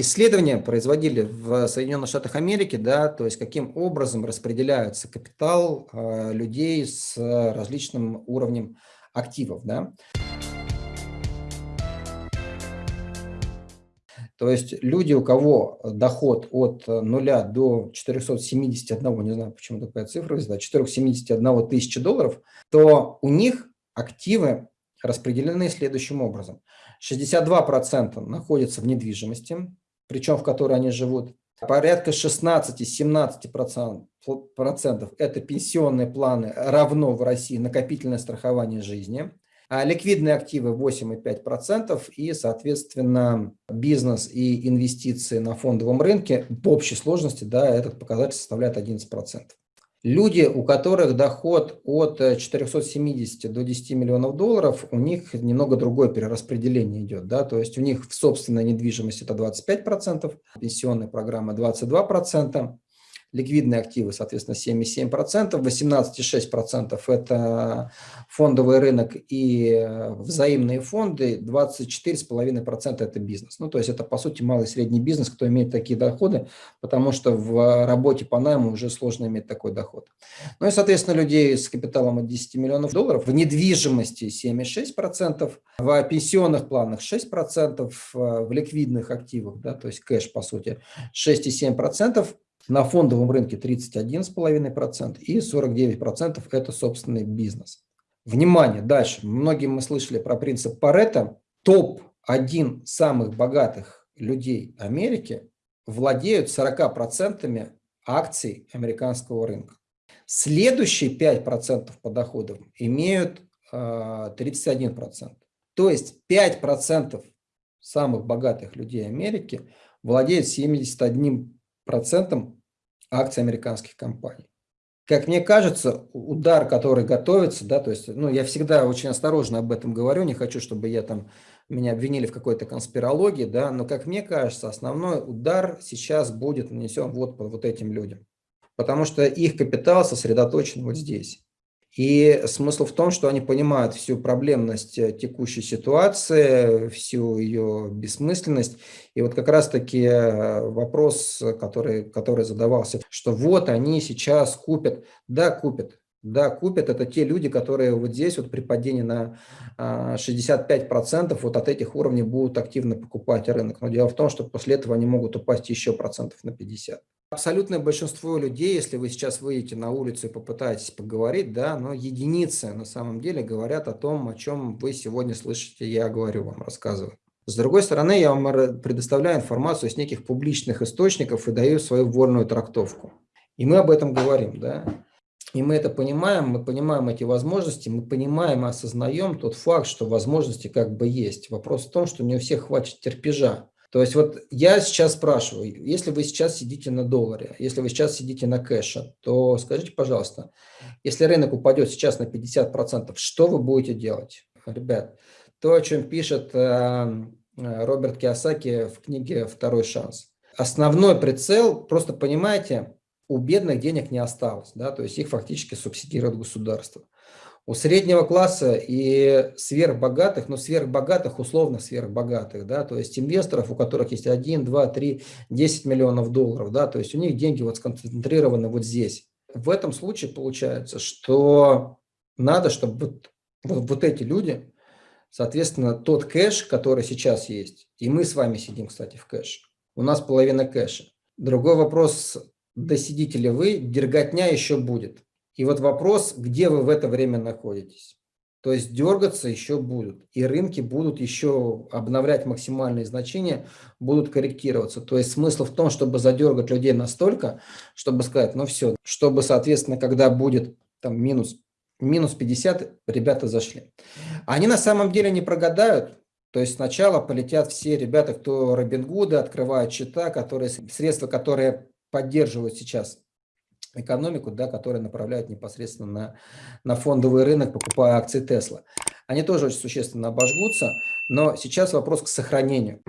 исследования производили в Соединенных Штатах Америки, да, то есть каким образом распределяется капитал э, людей с различным уровнем активов. Да. То есть люди, у кого доход от 0 до 471, не знаю, почему такая цифра взята, 471 тысячи долларов, то у них активы распределены следующим образом. 62% находятся в недвижимости, причем в которой они живут. Порядка 16-17% это пенсионные планы, равно в России накопительное страхование жизни. А ликвидные активы 8,5% и, соответственно, бизнес и инвестиции на фондовом рынке в общей сложности, да, этот показатель составляет 11%. Люди, у которых доход от 470 до 10 миллионов долларов, у них немного другое перераспределение идет. Да? То есть у них в собственной недвижимости это 25%, пенсионная программа 22%, ликвидные активы, соответственно, 7,7%, 18,6% это фондовый рынок и э, взаимные фонды, 24,5% это бизнес. Ну, то есть это, по сути, малый и средний бизнес, кто имеет такие доходы, потому что в работе по найму уже сложно иметь такой доход. Ну и, соответственно, людей с капиталом от 10 миллионов долларов, в недвижимости 7,6%, в пенсионных планах 6%, э, в ликвидных активах, да, то есть кэш, по сути, 6,7%, на фондовом рынке 31,5% и 49% это собственный бизнес. Внимание, дальше. Многие мы слышали про принцип Паретта. Топ-1 самых богатых людей Америки владеют 40% акций американского рынка. Следующие 5% по доходам имеют 31%. А, То есть 5% самых богатых людей Америки владеют 71% акций американских компаний. Как мне кажется, удар, который готовится, да, то есть, ну, я всегда очень осторожно об этом говорю, не хочу, чтобы я там, меня обвинили в какой-то конспирологии, да, но, как мне кажется, основной удар сейчас будет нанесен вот по вот этим людям, потому что их капитал сосредоточен вот здесь. И смысл в том, что они понимают всю проблемность э, текущей ситуации, всю ее бессмысленность. И вот как раз-таки э, вопрос, который, который задавался, что вот они сейчас купят, да, купят, да, купят. Это те люди, которые вот здесь вот при падении на 65% а, вот от этих уровней будут активно покупать рынок. Но дело в том, что после этого они могут упасть еще процентов на 50. Абсолютное большинство людей, если вы сейчас выйдете на улицу и попытаетесь поговорить, да, но единицы на самом деле говорят о том, о чем вы сегодня слышите, я говорю вам, рассказываю. С другой стороны, я вам предоставляю информацию с неких публичных источников и даю свою вольную трактовку. И мы об этом говорим, да. И мы это понимаем, мы понимаем эти возможности, мы понимаем и осознаем тот факт, что возможности как бы есть. Вопрос в том, что не у всех хватит терпежа то есть вот я сейчас спрашиваю, если вы сейчас сидите на долларе, если вы сейчас сидите на кэше, то скажите, пожалуйста, если рынок упадет сейчас на 50%, что вы будете делать? Ребят, то, о чем пишет э, Роберт Киосаки в книге «Второй шанс». Основной прицел, просто понимаете, у бедных денег не осталось, да, то есть их фактически субсидирует государство. У среднего класса и сверхбогатых, но сверхбогатых, условно сверхбогатых, да, то есть инвесторов, у которых есть 1, 2, 3, 10 миллионов долларов, да, то есть у них деньги вот сконцентрированы вот здесь. В этом случае получается, что надо, чтобы вот, вот, вот эти люди, соответственно, тот кэш, который сейчас есть, и мы с вами сидим, кстати, в кэше, у нас половина кэша. Другой вопрос, досидите ли вы, дерготня еще будет. И вот вопрос, где вы в это время находитесь. То есть дергаться еще будут, и рынки будут еще обновлять максимальные значения, будут корректироваться. То есть смысл в том, чтобы задергать людей настолько, чтобы сказать, ну все, чтобы, соответственно, когда будет там минус, минус 50, ребята зашли. Они на самом деле не прогадают, то есть сначала полетят все ребята, кто Робингуда, открывают счета, которые, средства, которые поддерживают сейчас экономику, да, которая направляет непосредственно на, на фондовый рынок, покупая акции Тесла. Они тоже очень существенно обожгутся, но сейчас вопрос к сохранению.